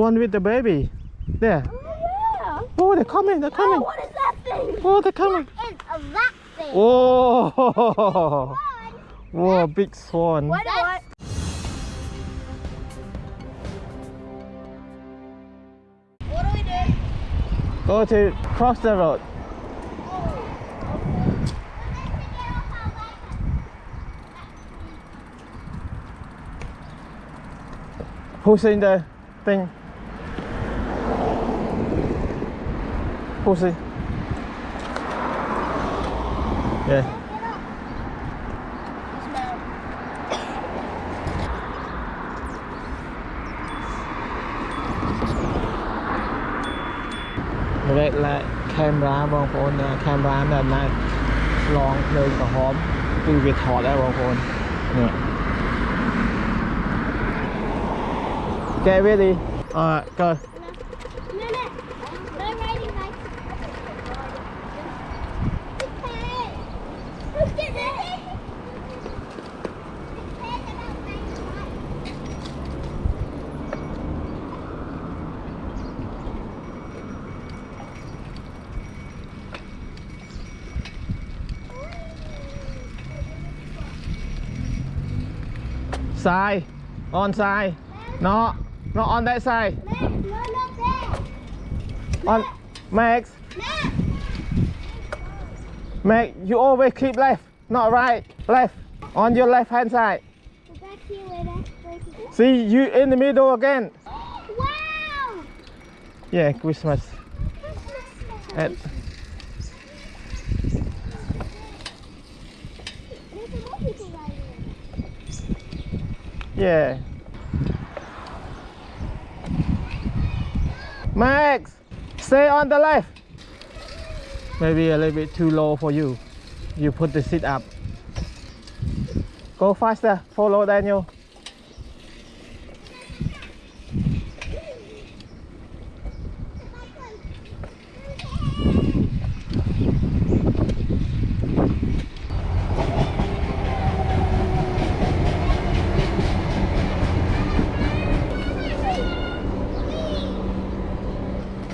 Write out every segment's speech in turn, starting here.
one with the baby there Oh, yeah. oh they're coming they're Oh, coming what is that thing? oh they're coming What is a that thing? oh whoa big swan What? What? What do we do? go to cross the road oh. Who's in the thing? Who's in? Yeah. Vậy là camera បងប្អូន camera នៅអំណាចឆ្លងភ្លើងក្រហមគឺវាថតដែរបងប្អូននេះ Okay ready Alright go Side On side No Not on that side Max, no, not there. On Max Max. Max you always keep left Not right Left On your left hand side Go back here where that place is. See you in the middle again Wow. Yeah Christmas at There's more people riding it. Yeah. Max Stay on the left. Maybe a little bit too low for you. You put the seat up. Go faster. Follow Daniel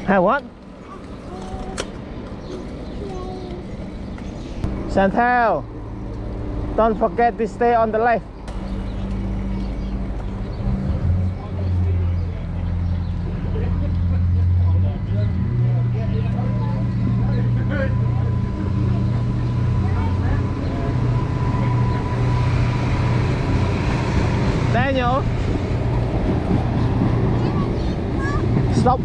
Have what? Chantel Don't forget to stay on the left Daniel Stop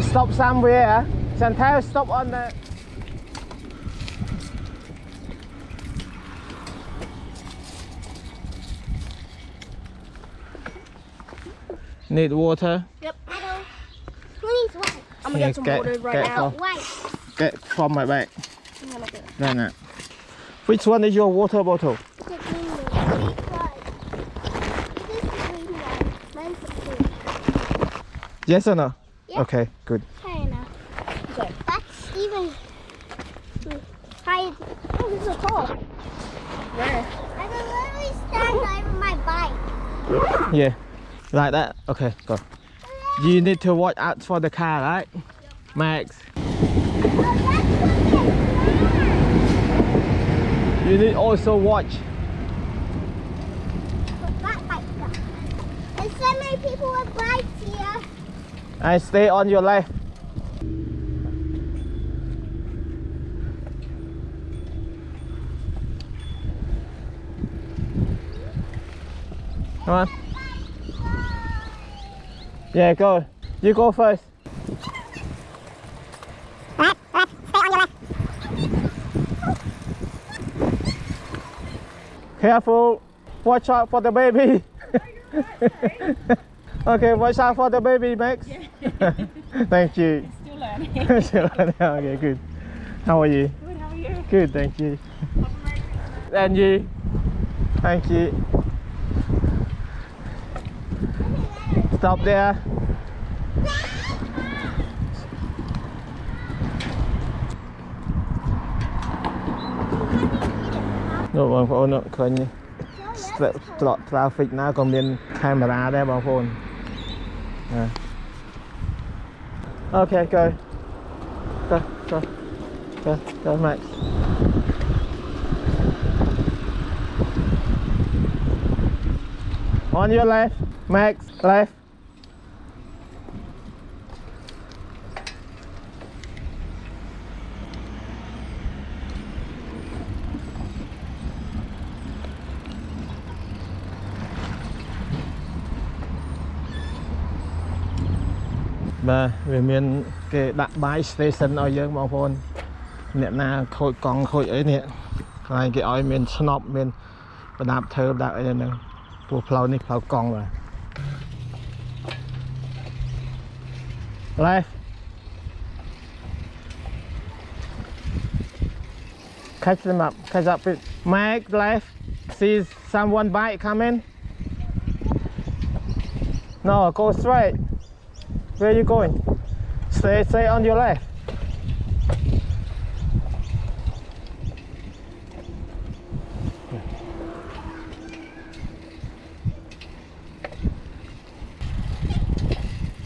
Stop somewhere. Chantel stop on the Need water Yep. I don't. Who needs what? I'm gonna Yeah, get some get- water right get now. Why? Get from my bag No no Which one is your water bottle? the green one. This is the green one. Mine's the blue. Yes or no? Yeah. Okay good Fair enough. Okay. That's even high. Oh, this is tall. Where? I can literally stand over my bike. Yeah Like that Okay go You need to watch out for the car right Max You need also watch. There's so many people with bikes here. and stay on your left Come on. Yeah, go. You go first. Careful. Watch out for the baby. okay, watch out for the baby, Max. thank you. Still learning. Still learning. okay, good. How are you? Good, how are you? Good, thank you. And you? Thank you. Stop there. Rồi បងប្អូនឃើញត្រ traffic ណាក៏មាន camera ដែរបងប្អូនណា Okay, go. Go, go. Go, go, Max. On your left, Max, left. បាទវាមានគេដាក់បាយ station ឲ្យយើងបងប្អូនអ្នកណាខូចកង់ខូចអីនេះកន្លែងគេឲ្យមានស្នប់មានប្រដាប់ធ្វើប្រដាប់អីហ្នឹងព្រោះផ្លូវនេះផ្លូវកង់បាទ Left Catch them up catch up with Mike left see someone bike coming No go straight Where are you going? Stay, stay on your left.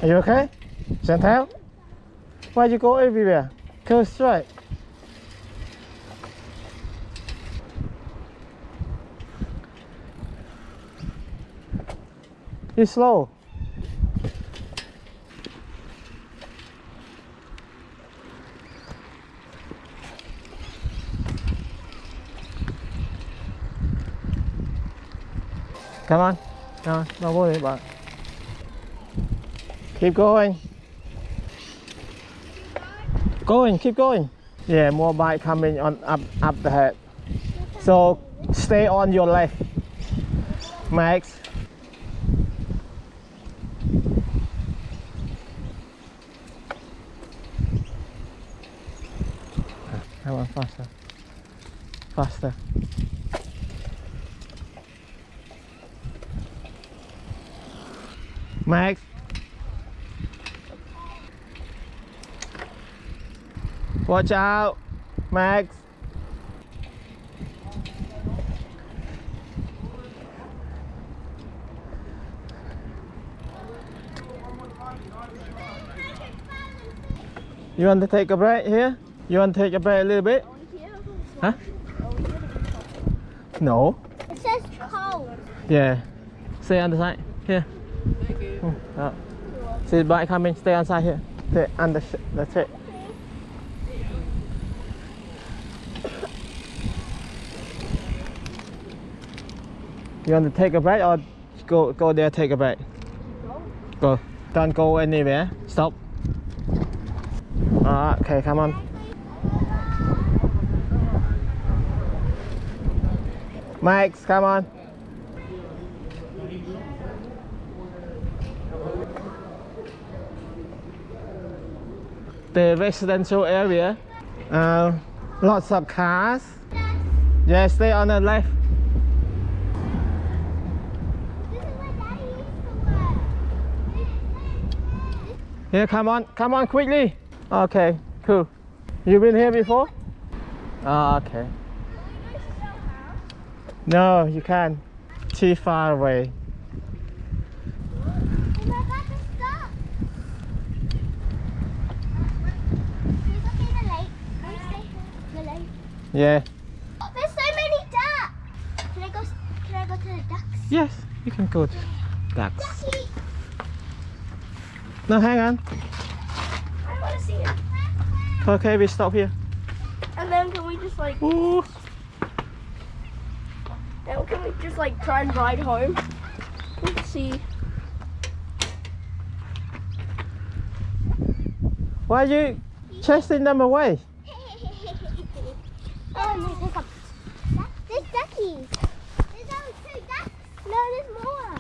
Are you okay? Chantal? Why you go everywhere? Go straight. You slow. Come on. Come on. Don't worry about it. Keep going. Going, keep going. Yeah, more bike coming on up up the head. So stay on your left. Max. Come on, faster. Faster. Max. Watch out, Max. You want to take a break here? You want to take a break a little bit? Huh? No. It says cold. Yeah. Stay on the side. Here. Uh, See the bike coming. Stay on side here. Stay under. That's it. You want to take a break or go go there take a break? Go. Don't go anywhere. Stop. Ah, okay, come on. Max, come on. The residential area, uh, lots of cars. Yeah, stay on the left. Here, come on, come on quickly. Okay, cool. You been here before? Oh, okay. No, you can't. Too far away. We're about to stop. Can we go see the lake? Can we stay the Yeah. Oh, there's so many ducks. Can I go? Can I go to the ducks? Yes, you can go to the ducks. Ducky. No, hang on. I want to see it. Okay, we stop here. And then can we just like, Ooh. then can we just like try and ride home? Let's see. Why are you chasing them away? oh, no, there's a, there's duckies. There's only two ducks. No, there's more.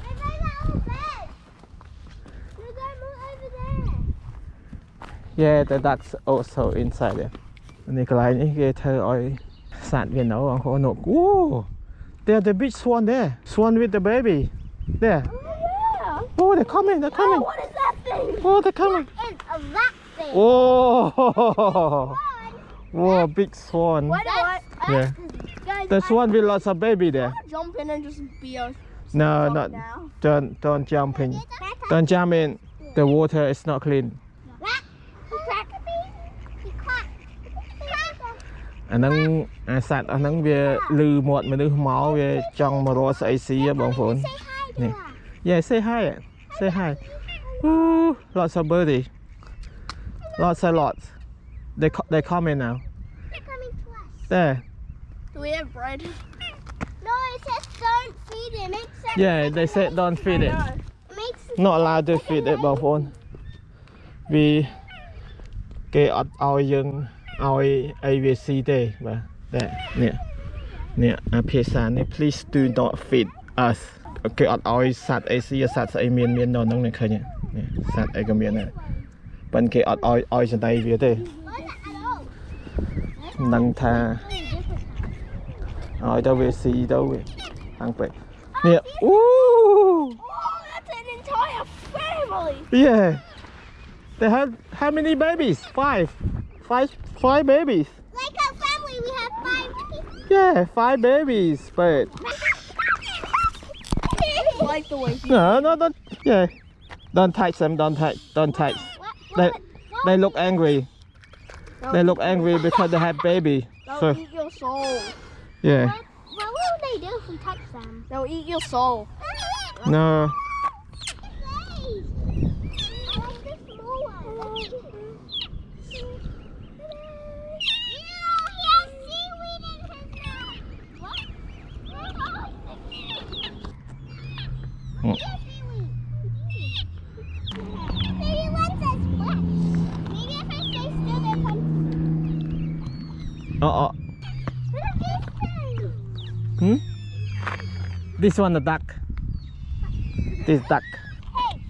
There's over our bed. There's more over there Yeah, the ducks also inside there. នេះកន្លែងនេះគេធ្វើឲ្យសត្វវានៅបងប្អូននោះ Ooh, There the big swan there. Swan with the baby. There. Oh yeah. Oh, they're coming, they're Oh, coming. what is that thing? Oh, they're coming. It's a rat thing. Oh, whoa, big swan. Why do I? Yeah. Guys, The I swan with lots of baby there. wanna jump in and just be a No, dog not now. don't don't jump in. Don't jump in. the water is not clean អាហ្នឹងអាសត្វអាហ្នឹងវាលឺមាត់មនុស្សមកវាចង់មករកស្អីស៊ីហ៎បងប្អូន Say hi to Yeah. her. Yeah say hi say hi Ooh, lots of birdie lots and lots they co- they coming now They're coming to us. there Do we have bread? No, it says don't feed it. Makes sense. yeah they said don't feed it No. It makes not allowed to feed it បងប្អូនវាគេអត់ឲ្យយើង ឲ្យអីវាស៊ីទេបាទតែនេះនេះអាភាសានេះ please do not feed us គេអត់ឲ្យសត្វអីស៊ីសត្វស្អីមានមាននៅហ្នឹងនេះឃើញទេនេះសត្វអីក៏មានដែរប៉ុន្តែគេអត់ឲ្យឲ្យចង្ដៃវាទេ What's that at all? មិនដឹងថា Really different. ឲ្យទៅវាស៊ីទៅវាខាងពេកនេះអូ Oh, that's an entire family. Yeah. They have how many babies? Five. Five five babies. Like our family, we have five. Yeah, five babies. But Like the way he no, no, don't. Yeah, don't touch them. Don't touch. Don't touch. What? They What? they look angry. They look angry because they have baby. They'll So eat your soul. yeah. What, what will they do if we touch them? They'll eat your soul. No. Well, Uh oh. Hmm? This one the duck. This duck. Hey,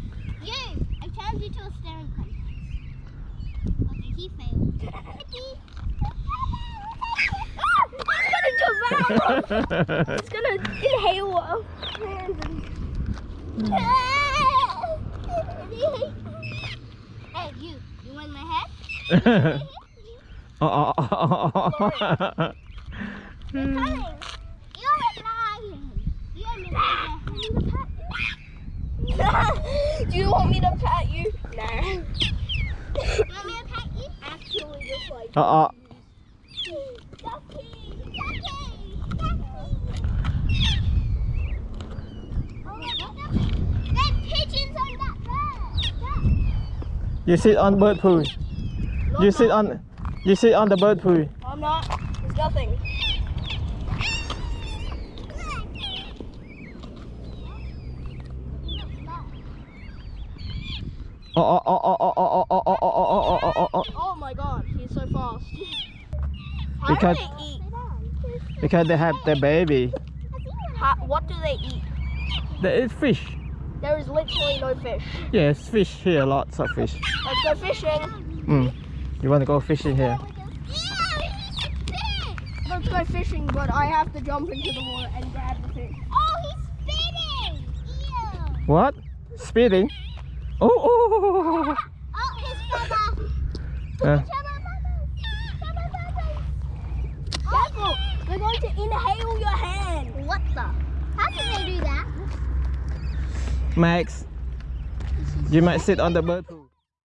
you! I challenge you to a staring contest. Okay, he failed. He's gonna do a. He's gonna inhale. Mm. hey, you! You want my head? oh, oh, oh, oh, oh. They're coming. You're a lion. You're a lion. Do you want me to pat you? Nah. You want me to pet you? Actually, just like oh, oh. Ducky! Ducky! Ducky! Oh, there's pigeons on that bird. You sit on bird poo. You sit on. You sit on the bird poo. I'm not. There's nothing. Oh, oh, oh, oh, oh, oh, oh, oh, oh, oh, oh, oh, oh, oh. Oh my god, he's so fast. Because- do they eat? Because they have the baby. How, what do they eat? They eat fish. There is literally no fish. Yes, fish here, lots of fish. Let's go fishing. Mm. You want to go fishing here? Let's go fishing, but I have to jump into the water and grab the fish. Oh, he's spitting! Ew! What? Speeding? Oh, oh, oh, oh, oh, Oh, his brother! oh. Uh, Careful! They're going to inhale your hand. What the? How can they do that? Max, you might sit on the poo.